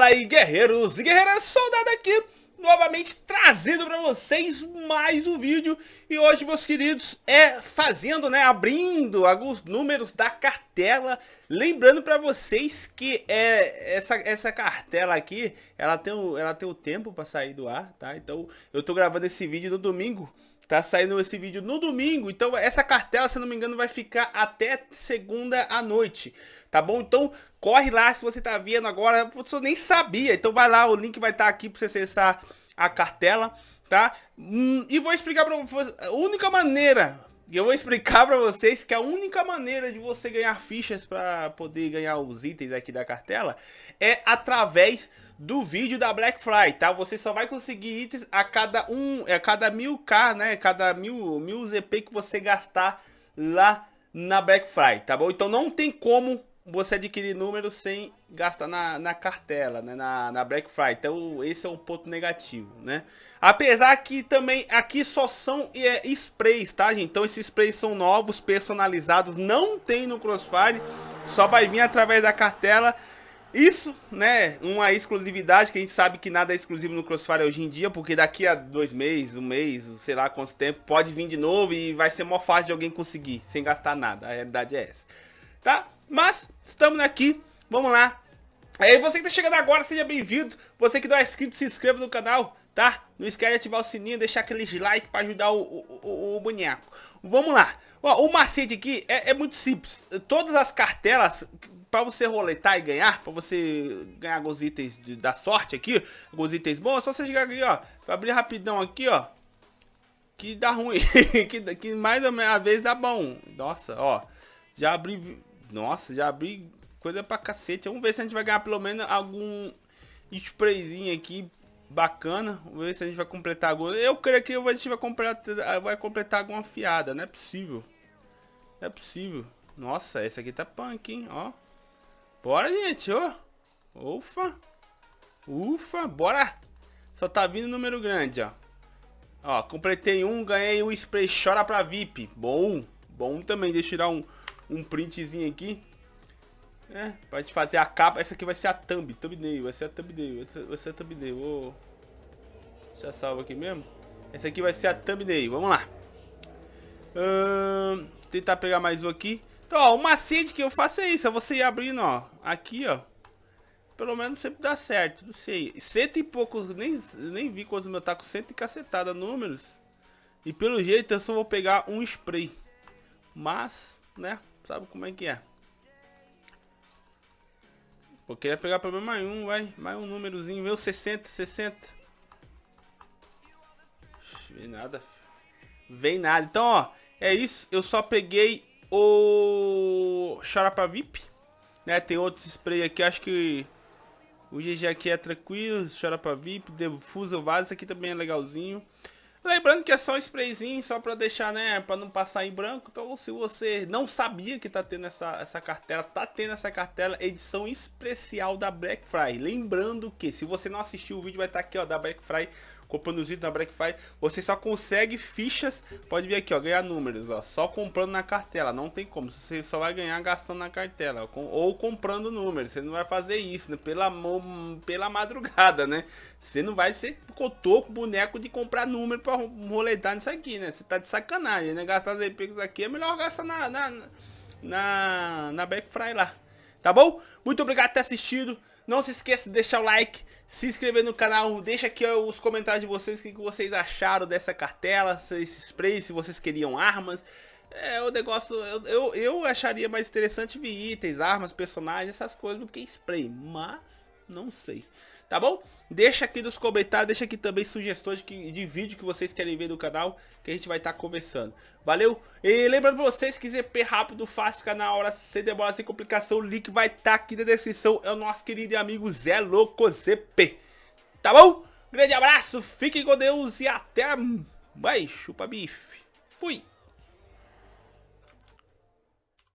Fala aí guerreiros e guerreiras, soldado aqui Novamente trazendo para vocês mais um vídeo E hoje meus queridos é fazendo, né, abrindo alguns números da cartela Lembrando para vocês que é, essa, essa cartela aqui, ela tem, o, ela tem o tempo para sair do ar, tá? Então eu tô gravando esse vídeo no domingo Tá saindo esse vídeo no domingo, então essa cartela, se não me engano, vai ficar até segunda à noite, tá bom? Então corre lá se você tá vendo agora, você nem sabia, então vai lá, o link vai estar tá aqui para você acessar a cartela, tá? Hum, e vou explicar para vocês, a única maneira, eu vou explicar para vocês que a única maneira de você ganhar fichas para poder ganhar os itens aqui da cartela é através do vídeo da Black Friday, tá? Você só vai conseguir itens a cada um, a cada mil K, né? Cada mil, mil ZP que você gastar lá na Black Friday, tá bom? Então não tem como você adquirir números sem gastar na, na cartela, né? Na, na Black Friday. Então esse é um ponto negativo, né? Apesar que também aqui só são é, sprays, tá, gente? Então esses sprays são novos, personalizados, não tem no Crossfire, só vai vir através da cartela. Isso, né, uma exclusividade que a gente sabe que nada é exclusivo no Crossfire hoje em dia, porque daqui a dois meses, um mês, sei lá quanto tempo, pode vir de novo e vai ser mó fácil de alguém conseguir, sem gastar nada, a realidade é essa. Tá? Mas, estamos aqui, vamos lá. Aí você que tá chegando agora, seja bem-vindo. Você que não é inscrito, se inscreva no canal, tá? Não esquece de ativar o sininho, deixar aquele like para ajudar o, o, o, o boneco. Vamos lá. Ó, o macete aqui é, é muito simples. Todas as cartelas para você roletar e ganhar, para você ganhar alguns itens de, da sorte aqui, alguns itens bons, é só você chegar aqui, ó, abrir rapidão aqui, ó, que dá ruim, que, que mais ou menos às vezes dá bom. Nossa, ó, já abri, nossa, já abri coisa pra cacete. Vamos ver se a gente vai ganhar pelo menos algum sprayzinho aqui bacana. Vamos ver se a gente vai completar algum. Eu creio que a gente vai completar, vai completar alguma fiada, não é possível. Não é possível. Nossa, essa aqui tá punk, hein, ó. Bora, gente, ó. Ufa. Ufa, bora. Só tá vindo número grande, ó. Ó, completei um, ganhei um spray chora pra VIP. Bom, bom também. Deixa eu tirar um, um printzinho aqui. É, pra gente fazer a capa. Essa aqui vai ser a thumb, thumbnail. Vai ser a thumbnail, vai ser a thumbnail. Vou deixar salvo aqui mesmo. Essa aqui vai ser a thumbnail, vamos lá. Hum, tentar pegar mais um aqui. Então, ó, o macete que eu faço é isso, é você ir abrindo, ó, aqui, ó. Pelo menos sempre dá certo, não sei. Cento e poucos, nem, nem vi quantos meu tá com cento e cacetada números. E pelo jeito eu só vou pegar um spray. Mas, né, sabe como é que é. Eu queria pegar pelo menos mais um, vai. Mais um númerozinho, meu 60, 60. Vem nada. Vem nada. Então, ó, é isso. Eu só peguei o Charapa VIP, né? Tem outros spray aqui, acho que o GG aqui é tranquilo, Charapa VIP, Defuso Vaso, esse aqui também é legalzinho. Lembrando que é só um sprayzinho, só pra deixar, né, pra não passar em branco. Então, se você não sabia que tá tendo essa, essa cartela, tá tendo essa cartela edição especial da Black Friday. Lembrando que, se você não assistiu o vídeo, vai estar tá aqui, ó, da Black Friday comprando os itens na Black Friday, você só consegue fichas, pode ver aqui, ó, ganhar números, ó, só comprando na cartela, não tem como, você só vai ganhar gastando na cartela, ou comprando números, você não vai fazer isso, né, pela, pela madrugada, né, você não vai ser cotoco, boneco de comprar número pra roletar nisso aqui, né, você tá de sacanagem, né, gastar os EPs aqui, é melhor gastar na, na, na, na Black Friday lá, tá bom? Muito obrigado por ter assistido, não se esqueça de deixar o like, se inscrever no canal, deixa aqui ó, os comentários de vocês, o que vocês acharam dessa cartela, esse spray, se vocês queriam armas. É, o negócio, eu, eu, eu acharia mais interessante ver itens, armas, personagens, essas coisas do que spray, mas não sei tá bom? Deixa aqui nos comentários, deixa aqui também sugestões de, de vídeo que vocês querem ver no canal, que a gente vai estar tá conversando. Valeu? E lembrando pra vocês, se quiser P rápido, fácil, canal, hora, sem demora, sem complicação, o link vai estar tá aqui na descrição. É o nosso querido amigo Zé Louco ZP. Tá bom? Grande abraço, fiquem com Deus e até mais. Chupa bife. Fui.